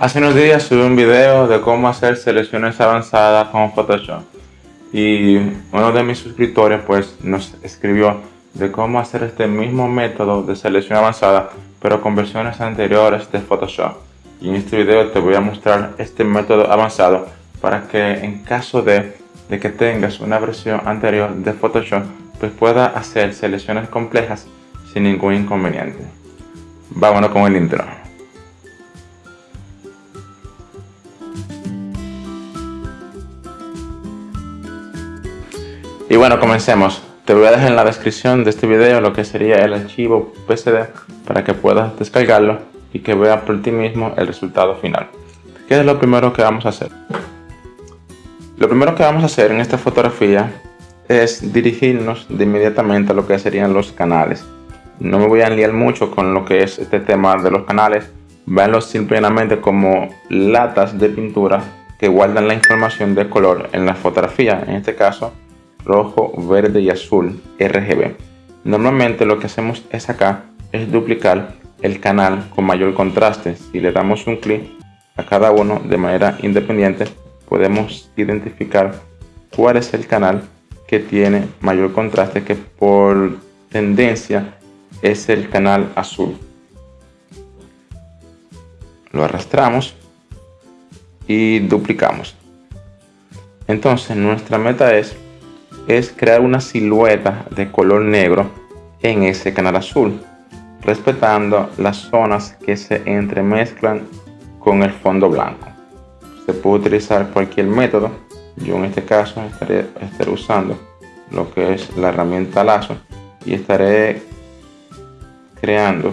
Hace unos días subí un video de cómo hacer selecciones avanzadas con Photoshop y uno de mis suscriptores pues nos escribió de cómo hacer este mismo método de selección avanzada pero con versiones anteriores de Photoshop y en este video te voy a mostrar este método avanzado para que en caso de, de que tengas una versión anterior de Photoshop pues pueda hacer selecciones complejas sin ningún inconveniente. Vámonos con el intro. Bueno, comencemos. Te voy a dejar en la descripción de este video lo que sería el archivo PSD para que puedas descargarlo y que veas por ti mismo el resultado final. ¿Qué es lo primero que vamos a hacer? Lo primero que vamos a hacer en esta fotografía es dirigirnos de inmediatamente a lo que serían los canales. No me voy a liar mucho con lo que es este tema de los canales. Veanlo simplemente como latas de pintura que guardan la información de color en la fotografía. En este caso, rojo, verde y azul RGB. Normalmente lo que hacemos es acá es duplicar el canal con mayor contraste. Si le damos un clic a cada uno de manera independiente, podemos identificar cuál es el canal que tiene mayor contraste que por tendencia es el canal azul. Lo arrastramos y duplicamos. Entonces nuestra meta es es crear una silueta de color negro en ese canal azul, respetando las zonas que se entremezclan con el fondo blanco. Se puede utilizar cualquier método, yo en este caso estaré, estaré usando lo que es la herramienta lazo y estaré creando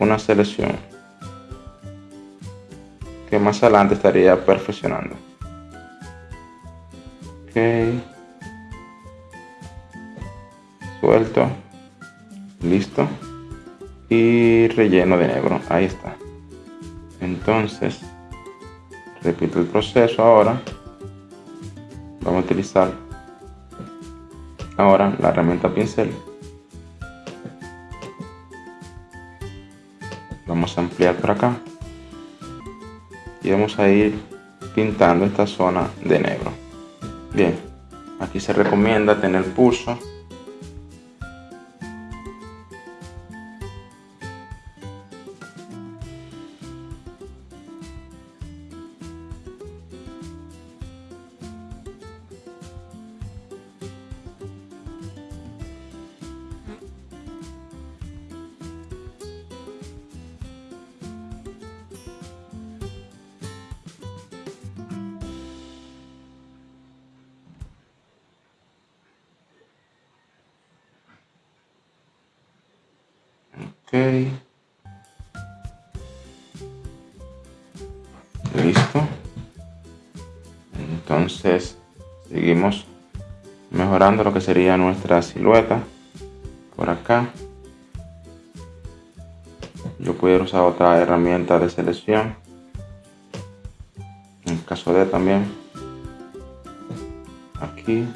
una selección que más adelante estaría perfeccionando. Ok. Suelto. Listo. Y relleno de negro. Ahí está. Entonces, repito el proceso ahora. Vamos a utilizar ahora la herramienta pincel. Vamos a ampliar por acá y vamos a ir pintando esta zona de negro. Bien aquí se recomienda tener pulso Ok. Listo. Entonces seguimos mejorando lo que sería nuestra silueta por acá. Yo puedo usar otra herramienta de selección. En caso de también. Aquí.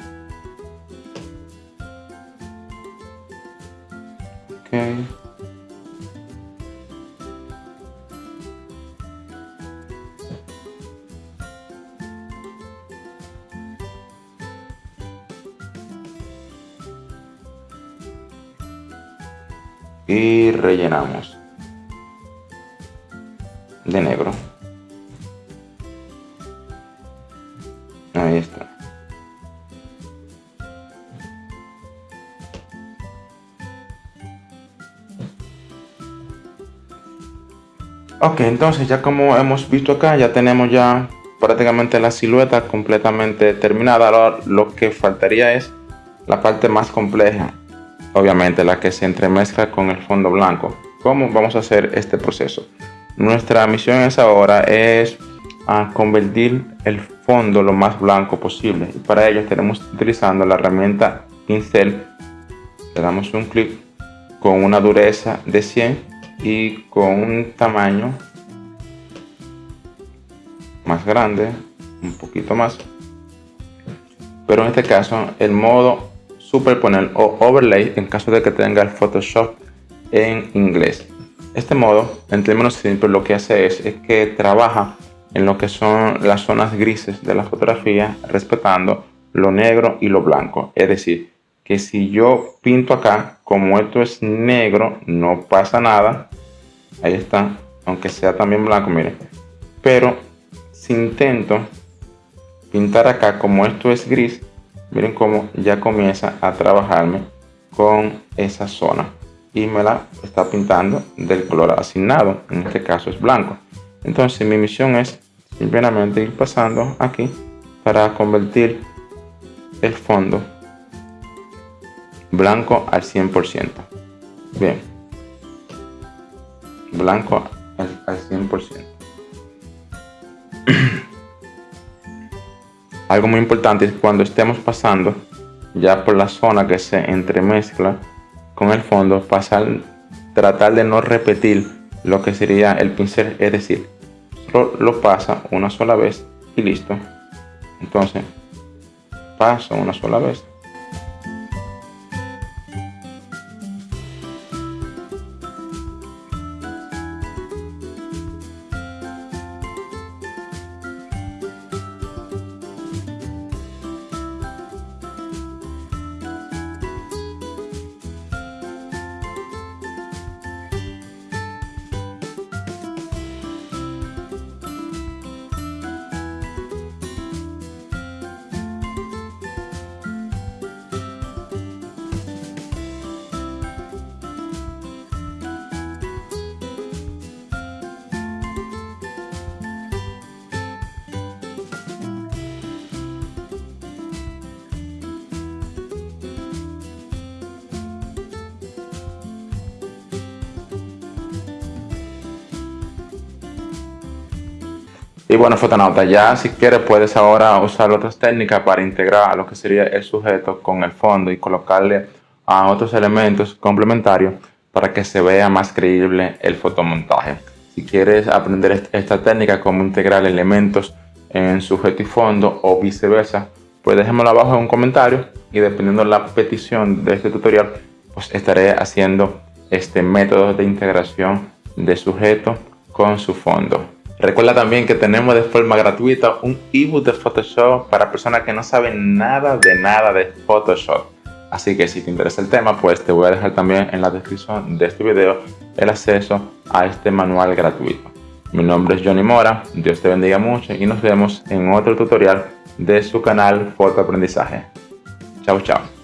Y rellenamos de negro. Ahí está. Ok entonces ya como hemos visto acá ya tenemos ya prácticamente la silueta completamente terminada. Ahora lo que faltaría es la parte más compleja obviamente la que se entremezcla con el fondo blanco. ¿Cómo vamos a hacer este proceso? Nuestra misión es ahora es a convertir el fondo lo más blanco posible y para ello estaremos utilizando la herramienta pincel le damos un clic con una dureza de 100 y con un tamaño más grande un poquito más pero en este caso el modo superponer o overlay en caso de que tenga el Photoshop en inglés. Este modo, en términos simples, lo que hace es, es que trabaja en lo que son las zonas grises de la fotografía, respetando lo negro y lo blanco. Es decir, que si yo pinto acá, como esto es negro, no pasa nada. Ahí está, aunque sea también blanco, miren. Pero si intento pintar acá, como esto es gris, miren cómo ya comienza a trabajarme con esa zona. Y me la está pintando del color asignado, en este caso es blanco. Entonces mi misión es simplemente ir pasando aquí para convertir el fondo blanco al 100%. Bien. Blanco al, 100%. Algo muy importante es cuando estemos pasando ya por la zona que se entremezcla con el fondo, pasar, tratar de no repetir lo que sería el pincel, es decir, lo pasa una sola vez y listo. Entonces, paso una sola vez Y bueno, fotonauta, ya si quieres puedes ahora usar otras técnicas para integrar lo que sería el sujeto con el fondo y colocarle a otros elementos complementarios para que se vea más creíble el fotomontaje. Si quieres aprender esta técnica, como integrar elementos en sujeto y fondo o viceversa, pues déjamelo abajo en un comentario y dependiendo de la petición de este tutorial, pues estaré haciendo este método de integración de sujeto con su fondo. Recuerda también que tenemos de forma gratuita un ebook de Photoshop para personas que no saben nada de nada de Photoshop. Así que si te interesa el tema, pues te voy a dejar también en la descripción de este video el acceso a este manual gratuito. Mi nombre es Johnny Mora, Dios te bendiga mucho y nos vemos en otro tutorial de su canal Foto Aprendizaje. Chao, chao.